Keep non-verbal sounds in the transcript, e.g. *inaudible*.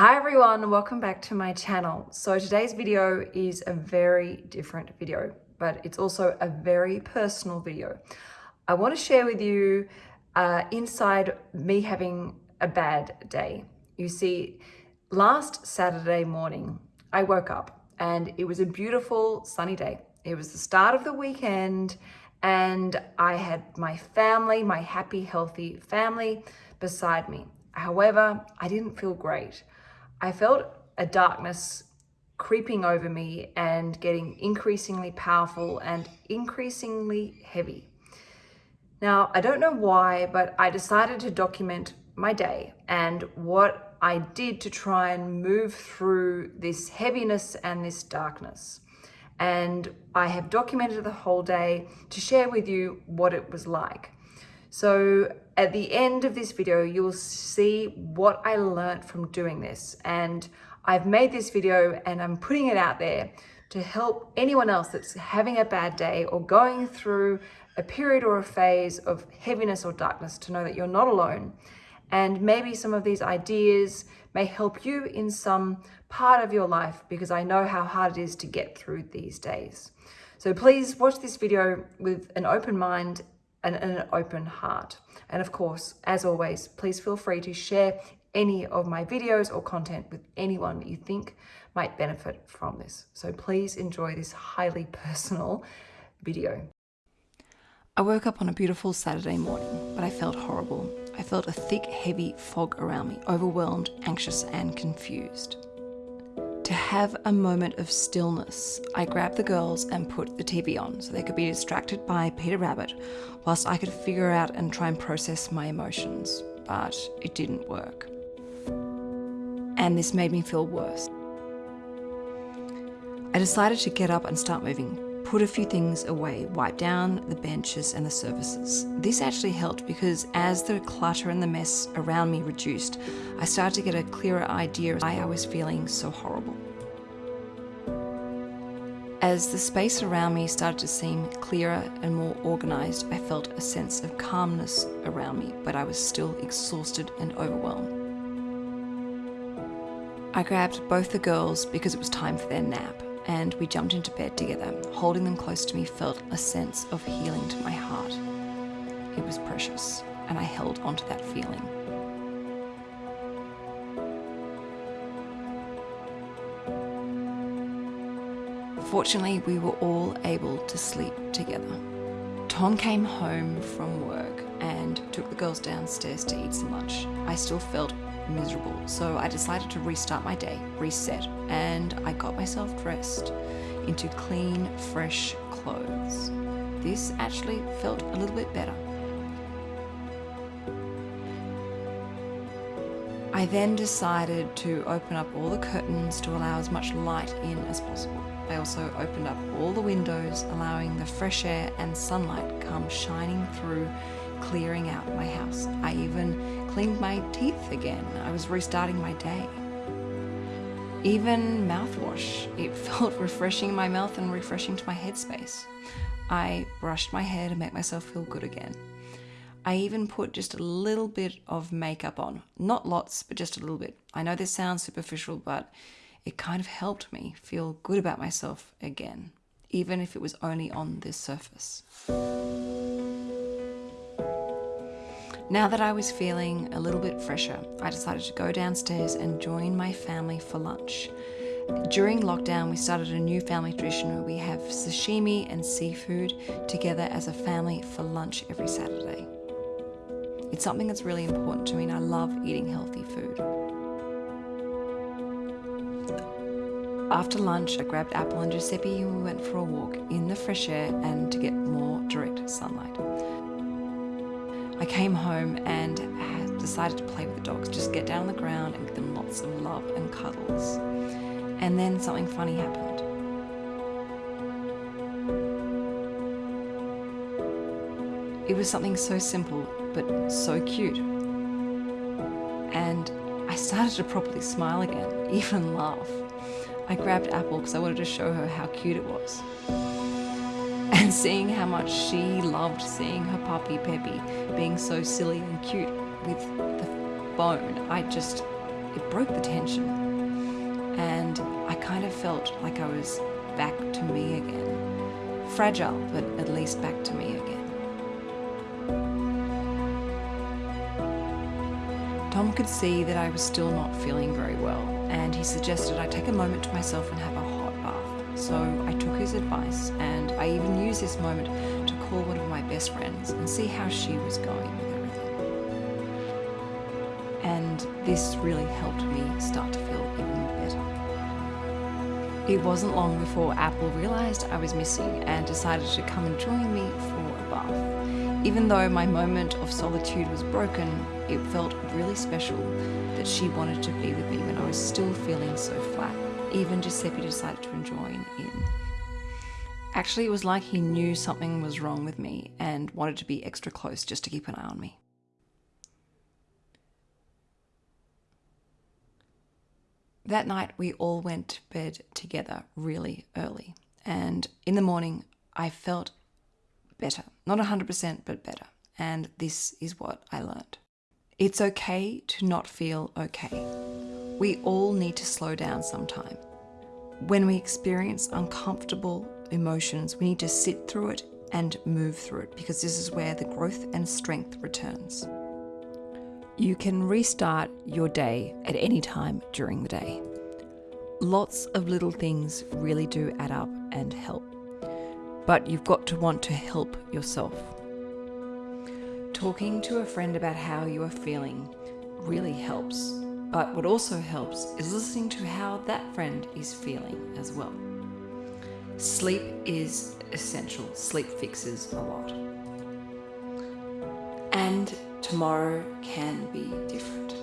Hi everyone, welcome back to my channel. So today's video is a very different video, but it's also a very personal video. I want to share with you uh, inside me having a bad day. You see, last Saturday morning, I woke up and it was a beautiful sunny day. It was the start of the weekend and I had my family, my happy, healthy family beside me. However, I didn't feel great. I felt a darkness creeping over me and getting increasingly powerful and increasingly heavy. Now, I don't know why, but I decided to document my day and what I did to try and move through this heaviness and this darkness. And I have documented the whole day to share with you what it was like. So at the end of this video, you'll see what I learned from doing this. And I've made this video and I'm putting it out there to help anyone else that's having a bad day or going through a period or a phase of heaviness or darkness to know that you're not alone. And maybe some of these ideas may help you in some part of your life because I know how hard it is to get through these days. So please watch this video with an open mind and an open heart. And of course, as always, please feel free to share any of my videos or content with anyone that you think might benefit from this. So please enjoy this highly *laughs* personal video. I woke up on a beautiful Saturday morning, but I felt horrible. I felt a thick, heavy fog around me, overwhelmed, anxious, and confused. To have a moment of stillness, I grabbed the girls and put the TV on so they could be distracted by Peter Rabbit whilst I could figure out and try and process my emotions. But it didn't work. And this made me feel worse. I decided to get up and start moving, put a few things away, wipe down the benches and the surfaces. This actually helped because as the clutter and the mess around me reduced, I started to get a clearer idea of why I was feeling so horrible. As the space around me started to seem clearer and more organised, I felt a sense of calmness around me, but I was still exhausted and overwhelmed. I grabbed both the girls because it was time for their nap and we jumped into bed together. Holding them close to me felt a sense of healing to my heart. It was precious, and I held onto that feeling. Fortunately, we were all able to sleep together. Tom came home from work and took the girls downstairs to eat some lunch. I still felt miserable. So I decided to restart my day, reset, and I got myself dressed into clean, fresh clothes. This actually felt a little bit better. I then decided to open up all the curtains to allow as much light in as possible. I also opened up all the windows, allowing the fresh air and sunlight come shining through clearing out my house. I even cleaned my teeth again. I was restarting my day. Even mouthwash. It *laughs* felt refreshing in my mouth and refreshing to my headspace. I brushed my hair to make myself feel good again. I even put just a little bit of makeup on. Not lots, but just a little bit. I know this sounds superficial, but it kind of helped me feel good about myself again, even if it was only on this surface. Now that I was feeling a little bit fresher, I decided to go downstairs and join my family for lunch. During lockdown, we started a new family tradition where we have sashimi and seafood together as a family for lunch every Saturday. It's something that's really important to me and I love eating healthy food. After lunch, I grabbed Apple and Giuseppe and we went for a walk in the fresh air and to get more direct sunlight. I came home and decided to play with the dogs, just get down on the ground and give them lots of love and cuddles. And then something funny happened. It was something so simple, but so cute. And I started to properly smile again, *laughs* even laugh. I grabbed Apple because I wanted to show her how cute it was and seeing how much she loved seeing her puppy Peppy being so silly and cute with the bone, I just it broke the tension. And I kind of felt like I was back to me again. Fragile, but at least back to me again. Tom could see that I was still not feeling very well, and he suggested I take a moment to myself and have a hot bath. So I took his advice, and I even used this moment to call one of my best friends and see how she was going with everything. And this really helped me start to feel even better. It wasn't long before Apple realised I was missing and decided to come and join me for a bath. Even though my moment of solitude was broken, it felt really special that she wanted to be with me when I was still feeling so flat. Even Giuseppe decided to join in. Actually, it was like he knew something was wrong with me and wanted to be extra close just to keep an eye on me. That night, we all went to bed together really early. And in the morning, I felt better. Not 100%, but better. And this is what I learned. It's okay to not feel okay. We all need to slow down sometime. When we experience uncomfortable emotions, we need to sit through it and move through it because this is where the growth and strength returns. You can restart your day at any time during the day. Lots of little things really do add up and help, but you've got to want to help yourself. Talking to a friend about how you are feeling really helps, but what also helps is listening to how that friend is feeling as well. Sleep is essential. Sleep fixes a lot. And tomorrow can be different.